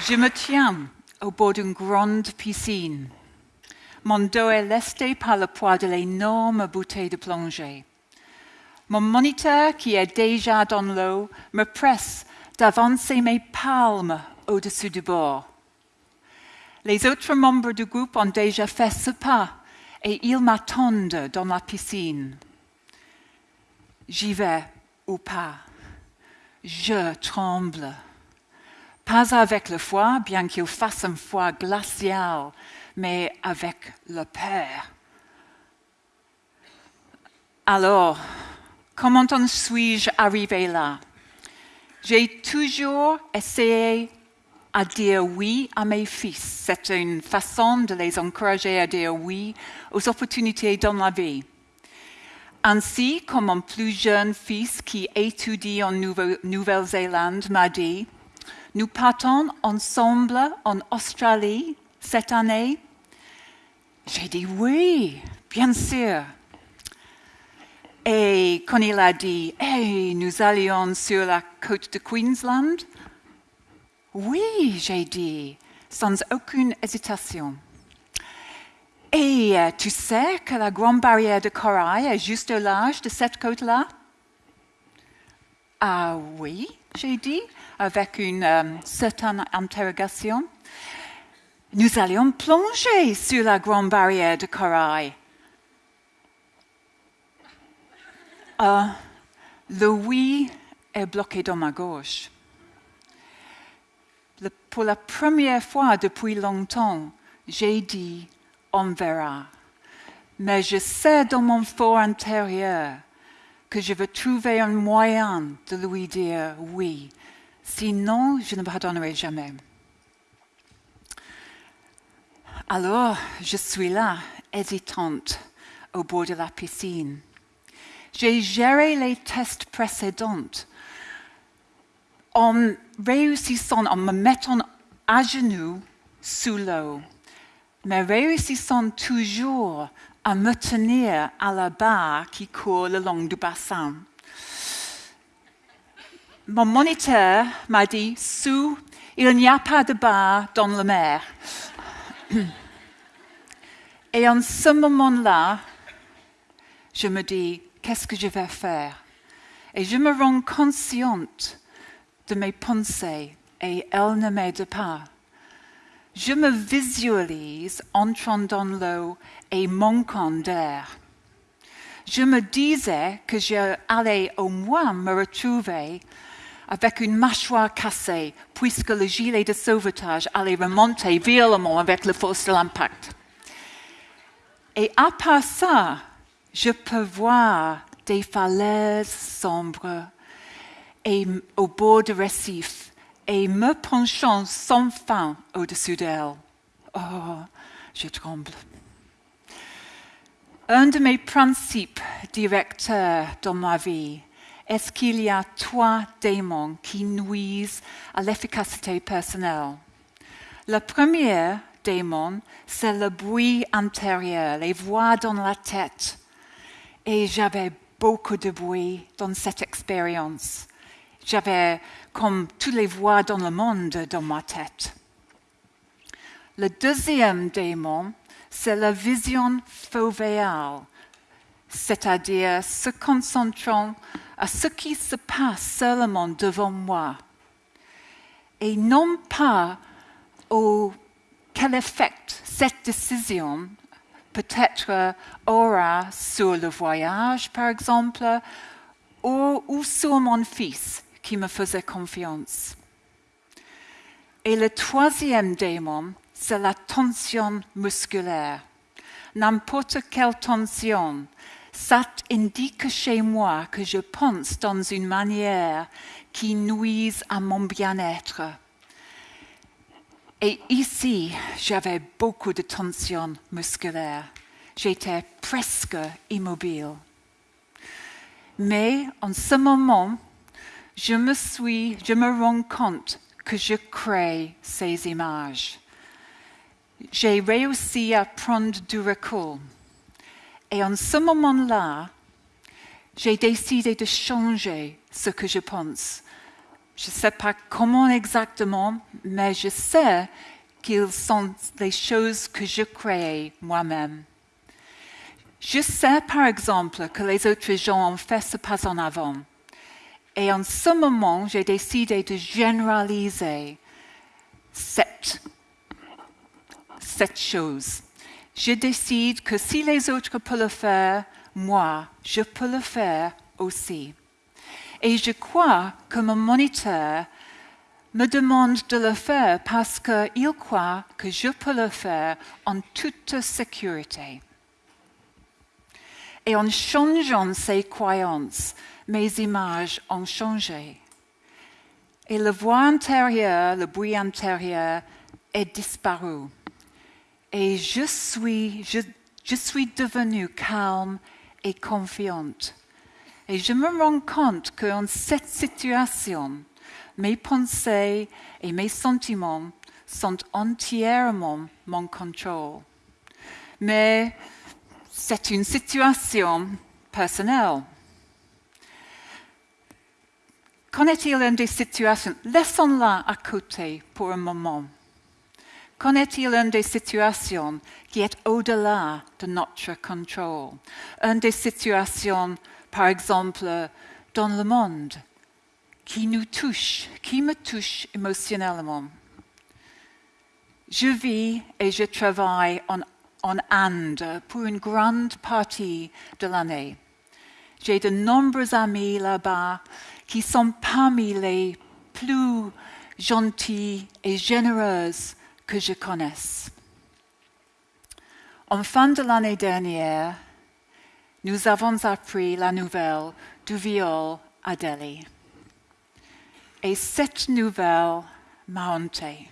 Je me tiens au bord d'une grande piscine. Mon dos est lesté par le poids de l'énorme bouteille de plongée. Mon moniteur, qui est déjà dans l'eau, me presse d'avancer mes palmes au-dessus du bord. Les autres membres du groupe ont déjà fait ce pas et ils m'attendent dans la piscine. J'y vais ou pas. Je tremble. Pas avec le foie, bien qu'il fasse un foie glacial, mais avec le peur. Alors, comment en suis-je arrivé là? J'ai toujours essayé à dire oui à mes fils. C'est une façon de les encourager à dire oui aux opportunités dans la vie. Ainsi, comme mon plus jeune fils qui étudie en Nouvelle-Zélande m'a dit, nous partons ensemble en Australie cette année. J'ai dit oui, bien sûr. Et quand il a dit, hey, nous allions sur la côte de Queensland, oui, j'ai dit, sans aucune hésitation. Et euh, tu sais que la grande barrière de corail est juste au large de cette côte-là? Ah oui, j'ai dit, avec une euh, certaine interrogation. Nous allions plonger sur la grande barrière de corail. Euh, le oui est bloqué dans ma gauche pour la première fois depuis longtemps, j'ai dit on verra. Mais je sais dans mon fort intérieur que je veux trouver un moyen de lui dire oui. Sinon, je ne pardonnerai jamais. Alors, je suis là, hésitante, au bord de la piscine. J'ai géré les tests précédents en réussissant, en me mettant à genoux sous l'eau, mais réussissant toujours à me tenir à la barre qui court le long du bassin. Mon moniteur m'a dit, sous, il n'y a pas de barre dans la mer. Et en ce moment-là, je me dis, qu'est-ce que je vais faire? Et je me rends consciente de mes pensées et elles ne m'aident pas. Je me visualise entrant dans l'eau et manquant d'air. Je me disais que j'allais au moins me retrouver avec une mâchoire cassée, puisque le gilet de sauvetage allait remonter violemment avec la force de l'impact. Et à part ça, je peux voir des falaises sombres et au bord du récif et me penchant sans fin au-dessus d'elle. Oh, je tremble. Un de mes principes directeurs dans ma vie est qu'il y a trois démons qui nuisent à l'efficacité personnelle. Le premier démon, c'est le bruit intérieur, les voix dans la tête. Et j'avais beaucoup de bruit dans cette expérience. J'avais comme toutes les voix dans le monde dans ma tête. Le deuxième démon, c'est la vision fovéale, c'est-à-dire se concentrant à ce qui se passe seulement devant moi, et non pas au quel effet cette décision peut-être aura sur le voyage, par exemple, ou sur mon fils qui me faisait confiance. Et le troisième démon, c'est la tension musculaire. N'importe quelle tension, ça indique chez moi que je pense dans une manière qui nuise à mon bien-être. Et ici, j'avais beaucoup de tension musculaire. J'étais presque immobile. Mais en ce moment, je me suis, je me rends compte que je crée ces images. J'ai réussi à prendre du recul. Et en ce moment-là, j'ai décidé de changer ce que je pense. Je ne sais pas comment exactement, mais je sais qu'ils sont les choses que je crée moi-même. Je sais par exemple que les autres gens ont fait ce pas en avant. Et en ce moment, j'ai décidé de généraliser cette, cette chose. Je décide que si les autres peuvent le faire, moi, je peux le faire aussi. Et je crois que mon moniteur me demande de le faire parce qu'il croit que je peux le faire en toute sécurité. Et en changeant ses croyances, mes images ont changé. Et le voix intérieur, le bruit intérieur est disparu. Et je suis, je, suis devenue calme et confiante. Et je me rends compte qu'en cette situation, mes pensées et mes sentiments sont entièrement mon contrôle. Mais c'est une situation personnelle. Qu'en est-il une des situations? Laissons-la à côté pour un moment. Qu'en est-il une des situations qui est au-delà de notre contrôle? Une des situations par exemple, dans le monde, qui nous touche, qui me touche émotionnellement. Je vis et je travaille en, en Inde pour une grande partie de l'année. J'ai de nombreux amis là-bas qui sont parmi les plus gentils et généreux que je connaisse. En fin de l'année dernière, nous avons appris la nouvelle du viol à Delhi. Et cette nouvelle m'a hanté.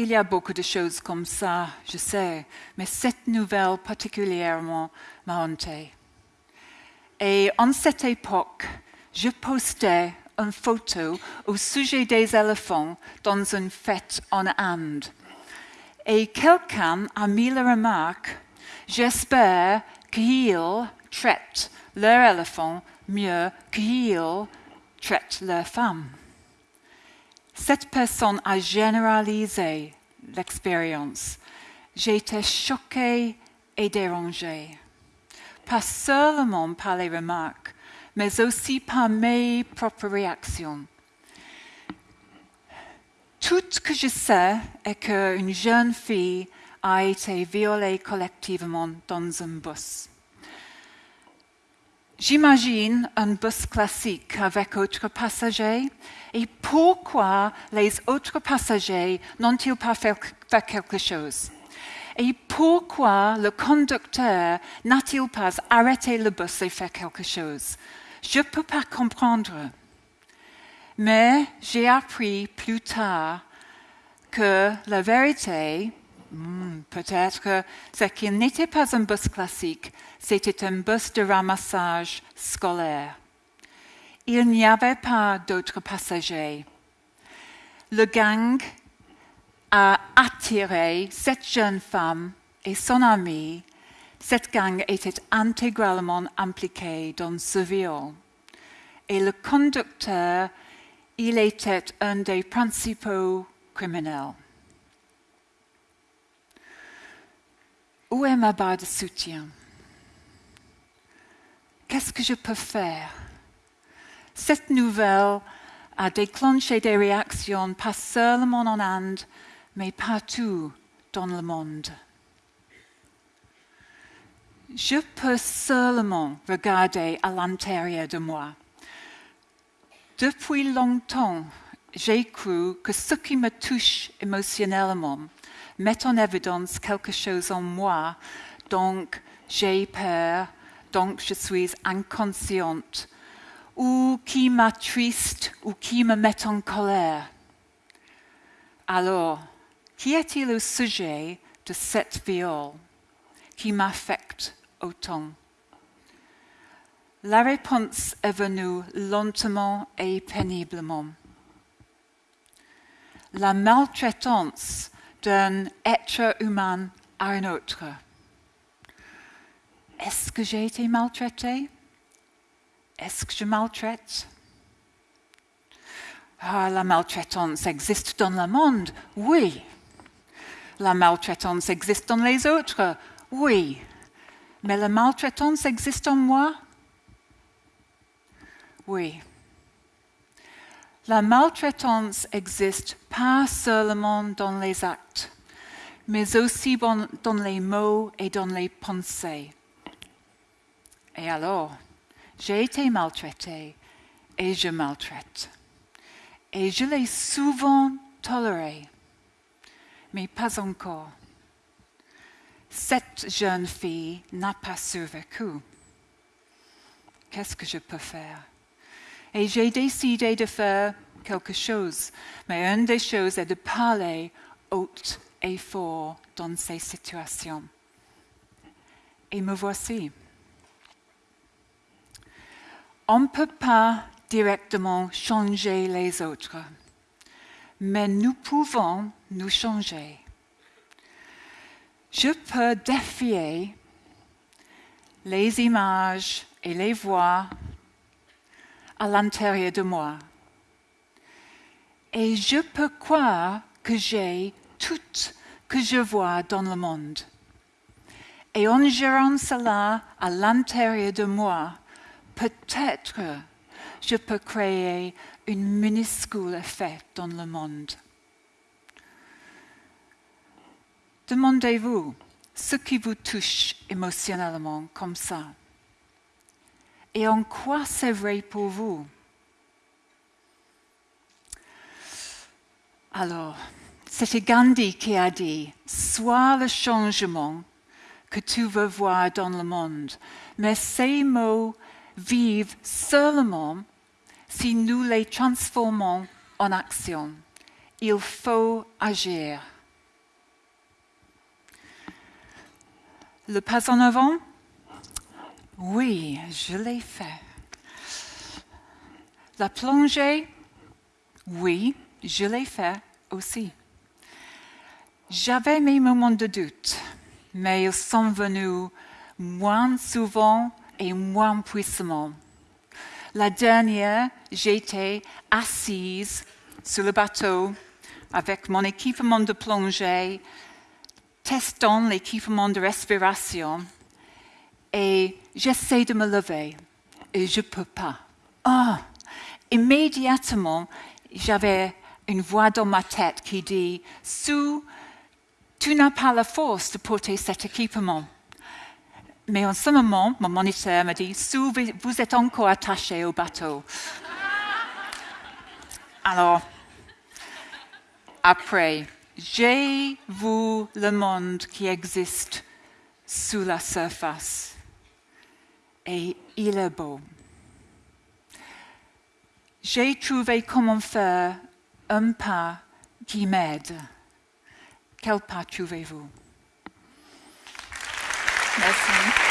Il y a beaucoup de choses comme ça, je sais, mais cette nouvelle particulièrement m'a hanté. Et en cette époque, je postais une photo au sujet des éléphants dans une fête en Inde. Et quelqu'un a mis la remarque J'espère qu'ils traitent leur éléphant mieux qu'ils traitent leur femme. Cette personne a généralisé l'expérience. Été choquée et dérangée, pas seulement par les remarques, mais aussi par mes propres réactions. Tout ce que je sais est qu'une jeune fille a été violé collectivement dans un bus. J'imagine un bus classique avec autres passagers. Et pourquoi les autres passagers n'ont-ils pas fait, quelque chose? Et pourquoi le conducteur n'a-t-il pas arrêté le bus et fait quelque chose? Je ne peux pas comprendre. Mais j'ai appris plus tard que la vérité Hmm, peut-être que ce qui n'était pas un bus classique, c'était un bus de ramassage scolaire. Il n'y avait pas d'autres passagers. Le gang a attiré cette jeune femme et son amie. Cette gang était intégralement impliquée dans ce viol. Et le conducteur, il était un des principaux criminels. Où est ma barre de soutien? Qu'est-ce que je peux faire? Cette nouvelle a déclenché des réactions pas seulement en Inde, mais partout dans le monde. Je peux seulement regarder à l'intérieur de moi. Depuis longtemps, j'ai cru que ce qui me touche émotionnellement met en évidence quelque chose en moi, donc j'ai peur, donc je suis inconsciente, ou qui m'attriste ou qui me met en colère. Alors, qui est-il le sujet de cette viol qui m'affecte autant? La réponse est venue lentement et péniblement. La maltraitance d'un être humain à un autre. Est-ce que j'ai été maltraité? Est-ce que je maltraite? Ah, la maltraitance existe dans le monde, oui. La maltraitance existe dans les autres, oui. Mais la maltraitance existe en moi Oui. La maltraitance existe pas seulement dans les actes, mais aussi dans les mots et dans les pensées. Et alors, j'ai été maltraitée et je maltraite. Et je l'ai souvent toléré, mais pas encore. Cette jeune fille n'a pas survécu. Qu'est-ce que je peux faire? Et j'ai décidé de faire quelque chose. Mais une des choses est de parler haute et fort dans ces situations. Et me voici. On ne peut pas directement changer les autres, mais nous pouvons nous changer. Je peux défier les images et les voix à l'intérieur de moi. Et je peux croire que j'ai tout que je vois dans le monde. Et en gérant cela à l'intérieur de moi, peut-être je peux créer un minuscule effet dans le monde. Demandez-vous ce qui vous touche émotionnellement comme ça. Et en quoi c'est vrai pour vous? Alors, c'était Gandhi qui a dit, sois le changement que tu veux voir dans le monde. Mais ces mots vivent seulement si nous les transformons en action. Il faut agir. Le pas en avant? Oui, je l'ai fait. La plongée? Oui, je l'ai fait aussi. J'avais mes moments de doute, mais ils sont venus moins souvent et moins puissamment. La dernière, j'étais assise sur le bateau avec mon équipement de plongée, testant l'équipement de respiration, et j'essaie de me lever, et je ne peux pas. Ah, immédiatement, j'avais une voix dans ma tête qui dit, Sue, tu n'as pas la force de porter cet équipement. Mais en ce moment, mon moniteur m'a dit, Sue, vous êtes encore attaché au bateau. Alors, après, j'ai vu le monde qui existe sous la surface. Et il est beau. J'ai trouvé comment faire un pas qui m'aide. Quel pas trouvez-vous? Merci.